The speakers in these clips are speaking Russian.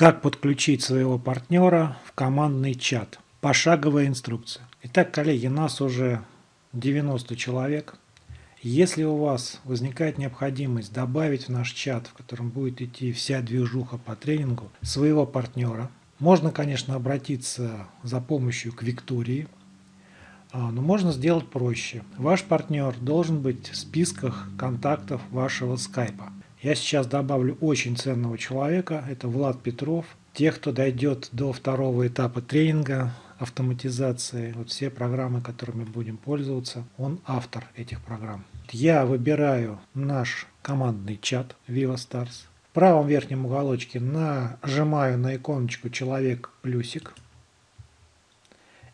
Как подключить своего партнера в командный чат? Пошаговая инструкция. Итак, коллеги, нас уже 90 человек. Если у вас возникает необходимость добавить в наш чат, в котором будет идти вся движуха по тренингу, своего партнера, можно, конечно, обратиться за помощью к Виктории, а, но можно сделать проще. Ваш партнер должен быть в списках контактов вашего скайпа. Я сейчас добавлю очень ценного человека, это Влад Петров. Тех, кто дойдет до второго этапа тренинга, автоматизации, вот все программы, которыми будем пользоваться, он автор этих программ. Я выбираю наш командный чат Viva Stars. В правом верхнем уголочке нажимаю на иконочку «Человек плюсик».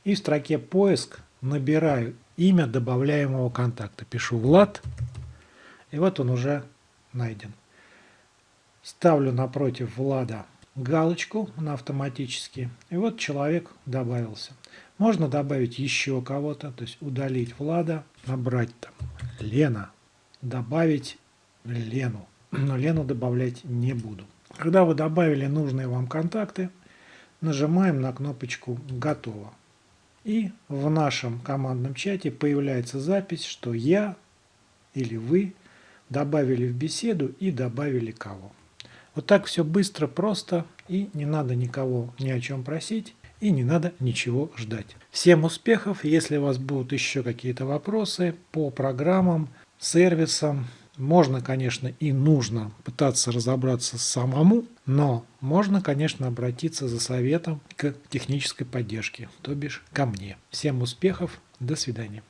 И в строке «Поиск» набираю имя добавляемого контакта. Пишу «Влад». И вот он уже найден. Ставлю напротив Влада галочку на автоматически. И вот человек добавился. Можно добавить еще кого-то, то есть удалить Влада, набрать там Лена, добавить Лену. Но Лену добавлять не буду. Когда вы добавили нужные вам контакты, нажимаем на кнопочку «Готово». И в нашем командном чате появляется запись, что я или вы – добавили в беседу и добавили кого. Вот так все быстро, просто и не надо никого ни о чем просить и не надо ничего ждать. Всем успехов! Если у вас будут еще какие-то вопросы по программам, сервисам, можно, конечно, и нужно пытаться разобраться самому, но можно, конечно, обратиться за советом к технической поддержке, то бишь ко мне. Всем успехов, до свидания.